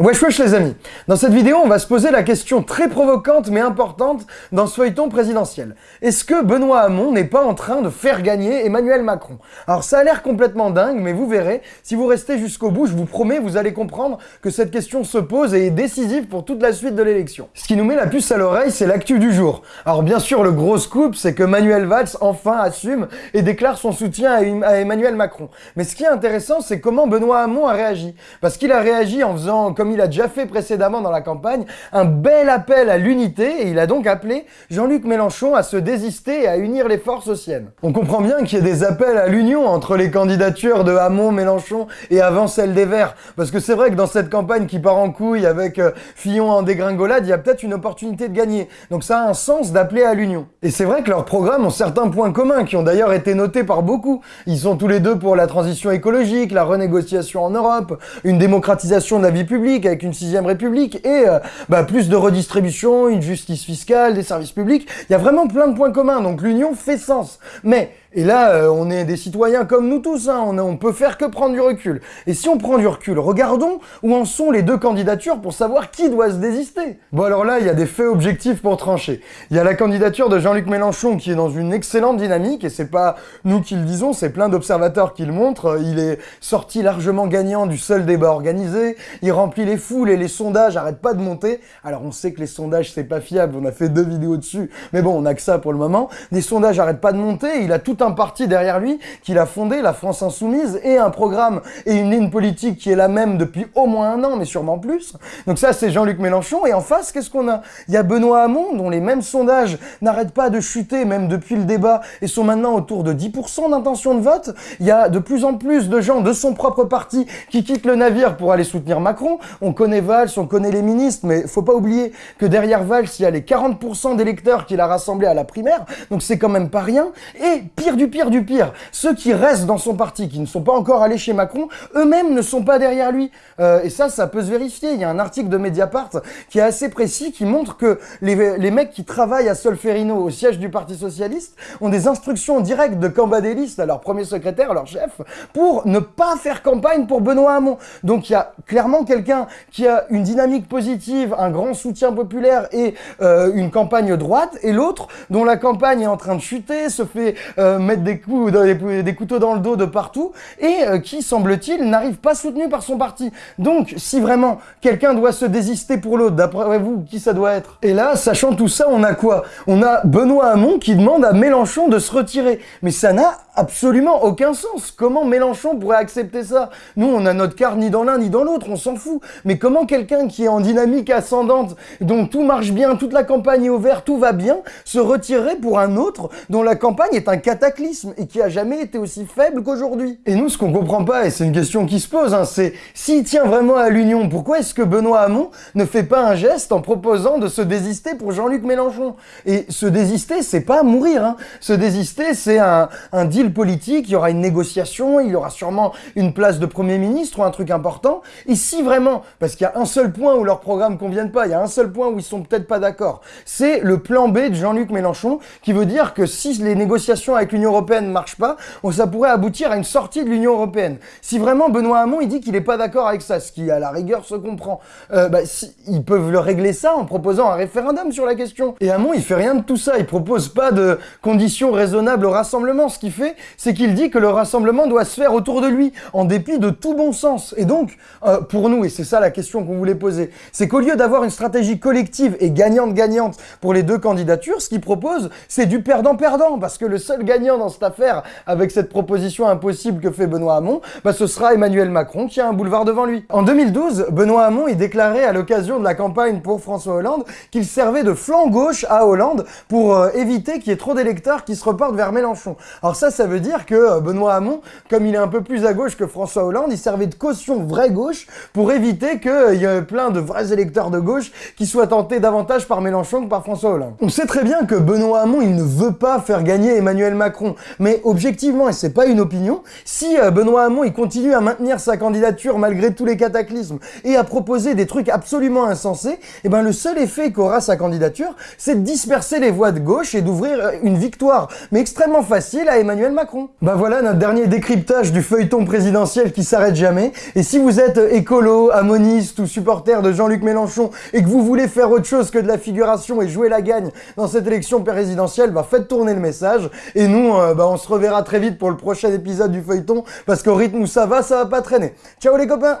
Wesh wesh les amis Dans cette vidéo, on va se poser la question très provocante mais importante dans ce feuilleton présidentiel. Est-ce que Benoît Hamon n'est pas en train de faire gagner Emmanuel Macron? Alors ça a l'air complètement dingue, mais vous verrez, si vous restez jusqu'au bout, je vous promets, vous allez comprendre que cette question se pose et est décisive pour toute la suite de l'élection. Ce qui nous met la puce à l'oreille, c'est l'actu du jour. Alors bien sûr, le gros scoop, c'est que Manuel Valls enfin assume et déclare son soutien à Emmanuel Macron. Mais ce qui est intéressant, c'est comment Benoît Hamon a réagi. Parce qu'il a réagi en faisant comme il a déjà fait précédemment dans la campagne, un bel appel à l'unité et il a donc appelé Jean-Luc Mélenchon à se désister et à unir les forces aux siennes. On comprend bien qu'il y ait des appels à l'union entre les candidatures de Hamon, Mélenchon et avant celle des Verts. Parce que c'est vrai que dans cette campagne qui part en couille avec euh, Fillon en dégringolade, il y a peut-être une opportunité de gagner. Donc ça a un sens d'appeler à l'union. Et c'est vrai que leurs programmes ont certains points communs qui ont d'ailleurs été notés par beaucoup. Ils sont tous les deux pour la transition écologique, la renégociation en Europe, une démocratisation de la vie publique avec une sixième république et euh, bah, plus de redistribution, une justice fiscale, des services publics. Il y a vraiment plein de points communs, donc l'union fait sens. Mais et là, euh, on est des citoyens comme nous tous, hein. on, on peut faire que prendre du recul. Et si on prend du recul, regardons où en sont les deux candidatures pour savoir qui doit se désister. Bon alors là, il y a des faits objectifs pour trancher. Il y a la candidature de Jean-Luc Mélenchon qui est dans une excellente dynamique, et c'est pas nous qui le disons, c'est plein d'observateurs qui le montrent. Il est sorti largement gagnant du seul débat organisé, il remplit les foules et les sondages arrêtent pas de monter. Alors on sait que les sondages c'est pas fiable, on a fait deux vidéos dessus, mais bon, on a que ça pour le moment. Les sondages arrêtent pas de monter, il a tout un parti derrière lui qu'il a fondé, la France Insoumise, et un programme et une ligne politique qui est la même depuis au moins un an, mais sûrement plus. Donc ça, c'est Jean-Luc Mélenchon. Et en face, qu'est-ce qu'on a? Il y a Benoît Hamon, dont les mêmes sondages n'arrêtent pas de chuter, même depuis le débat, et sont maintenant autour de 10% d'intention de vote. Il y a de plus en plus de gens de son propre parti qui quittent le navire pour aller soutenir Macron. On connaît Valls, on connaît les ministres, mais faut pas oublier que derrière Valls, il y a les 40% d'électeurs qu'il a rassemblés à la primaire, donc c'est quand même pas rien. Et pire du pire du pire, ceux qui restent dans son parti, qui ne sont pas encore allés chez Macron, eux-mêmes ne sont pas derrière lui. Euh, et ça, ça peut se vérifier. Il y a un article de Mediapart qui est assez précis, qui montre que les, les mecs qui travaillent à Solferino, au siège du Parti Socialiste, ont des instructions directes de Cambadélis, à leur premier secrétaire, leur chef, pour ne pas faire campagne pour Benoît Hamon. Donc il y a clairement quelqu'un qui a une dynamique positive, un grand soutien populaire et euh, une campagne droite, et l'autre dont la campagne est en train de chuter, se fait euh, mettre des, coups, des, couteaux dans le dos de partout, et euh, qui, semble-t-il, n'arrive pas soutenu par son parti. Donc, si vraiment quelqu'un doit se désister pour l'autre, d'après vous, qui ça doit être? Et là, sachant tout ça, on a quoi? On a Benoît Hamon qui demande à Mélenchon de se retirer. Mais ça n'a absolument aucun sens. Comment Mélenchon pourrait accepter ça? Nous, on a notre carte ni dans l'un ni dans l'autre, on s'en fout. Mais comment quelqu'un qui est en dynamique ascendante, dont tout marche bien, toute la campagne est ouverte, tout va bien, se retirer pour un autre dont la campagne est un cataclysme et qui a jamais été aussi faible qu'aujourd'hui? Et nous, ce qu'on comprend pas, et c'est une question qui se pose, hein, c'est s'il tient vraiment à l'union, pourquoi est-ce que Benoît Hamon ne fait pas un geste en proposant de se désister pour Jean-Luc Mélenchon? Et se désister, c'est pas mourir. Hein. Se désister, c'est un, un politique, il y aura une négociation, il y aura sûrement une place de Premier ministre ou un truc important. Et si vraiment, parce qu'il y a un seul point où leurs programmes conviennent pas, il y a un seul point où ils sont peut-être pas d'accord, c'est le plan B de Jean-Luc Mélenchon, qui veut dire que si les négociations avec l'Union Européenne ne marchent pas, ça pourrait aboutir à une sortie de l'Union Européenne. Si vraiment Benoît Hamon, il dit qu'il n'est pas d'accord avec ça, ce qui à la rigueur se comprend, euh, bah, ils peuvent le régler ça en proposant un référendum sur la question. Et Hamon, il fait rien de tout ça, il propose pas de conditions raisonnables au rassemblement, ce qu'il fait, c'est qu'il dit que le rassemblement doit se faire autour de lui, en dépit de tout bon sens. Et donc, euh, pour nous, et c'est ça la question qu'on voulait poser, c'est qu'au lieu d'avoir une stratégie collective et gagnante-gagnante pour les deux candidatures, ce qu'il propose, c'est du perdant-perdant, parce que le seul gagnant dans cette affaire, avec cette proposition impossible que fait Benoît Hamon, bah, ce sera Emmanuel Macron qui a un boulevard devant lui. En 2012, Benoît Hamon y déclarait à l'occasion de la campagne pour François Hollande qu'il servait de flanc gauche à Hollande pour euh, éviter qu'il y ait trop d'électeurs qui se reportent vers Mélenchon. Alors ça, ça veut dire que euh, Benoît Hamon, comme il est un peu plus à gauche que François Hollande, il servait de caution vraie gauche pour éviter qu'il euh, y ait plein de vrais électeurs de gauche qui soient tentés davantage par Mélenchon que par François Hollande. On sait très bien que Benoît Hamon, il ne veut pas faire gagner Emmanuel Macron, mais objectivement, et c'est pas une opinion, si euh, Benoît Hamon, il continue à maintenir sa candidature malgré tous les cataclysmes et à proposer des trucs absolument insensés, eh ben le seul effet qu'aura sa candidature, c'est de disperser les voix de gauche et d'ouvrir une victoire, mais extrêmement facile à Emmanuel Macron. Bah voilà notre dernier décryptage du feuilleton présidentiel qui s'arrête jamais. Et si vous êtes écolo, amoniste ou supporter de Jean-Luc Mélenchon et que vous voulez faire autre chose que de la figuration et jouer la gagne dans cette élection présidentielle, bah faites tourner le message. Et nous, euh, bah on se reverra très vite pour le prochain épisode du feuilleton parce qu'au rythme où ça va, ça va pas traîner. Ciao les copains